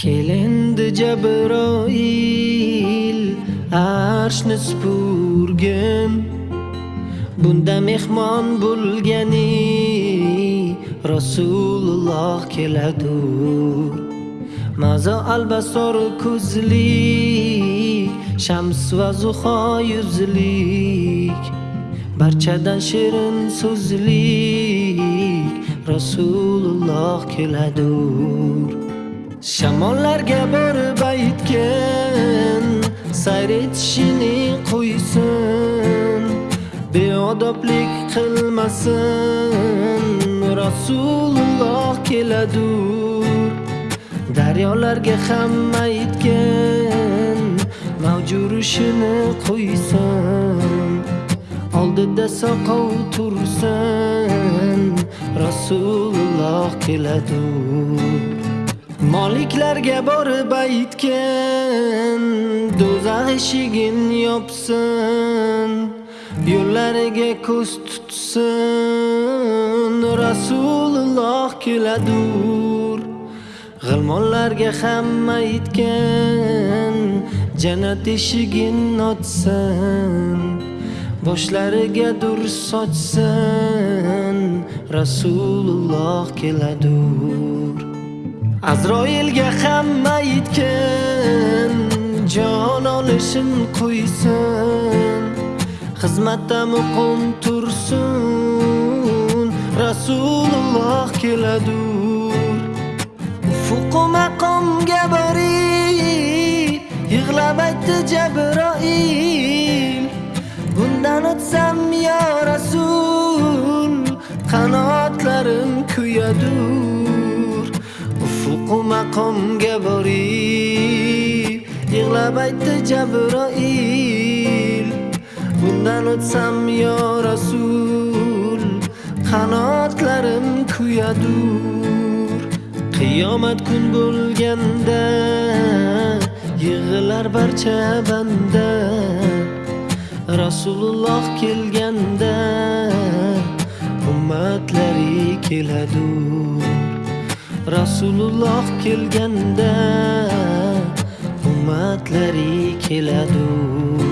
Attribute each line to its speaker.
Speaker 1: kelindi jabroil arshni supurgin. Bunda mehmon bo'lgani rasululloh keladur mazo albasor ko'zlik shams va zuho yuzlik barchadan shirin so'zlik rasululloh keladur. Shamollarga borib aytgin sayr etishini qo'ysin. Beodoblik qilmasin rasululloh keladur daryolarga ham aytgin mavjurishini qo'ysin. Oldida soqov tursin rasululloh keladur Moliklarga borib aytgin do'zax eshigin yopsin yo'llariga ko'z tutsin. Rasululloh keladur g'ilmonlarga hamma aytgin jannat eshigin ochsin boshlariga dur sochsin. Rasululloh keladur. Azroilga hamma aytgin jon olishin qo'ysin. Xizmatda muqim tursin rasululloh keladur. Ufuqu maqomga borib yig'lab aytdi jabroil bundan o'tsam yo rasul qanotlarim kuyadur. U maqomga borib yig'lab aytdi jabroil. Bundan o'tsam yo rasul qanotlarim kuyadur qiyomat kun bo'lganda yig'ilar barcha banda. Rasululloh kelganda ummatlari keladur rasululloh kelganda ummatlari keladur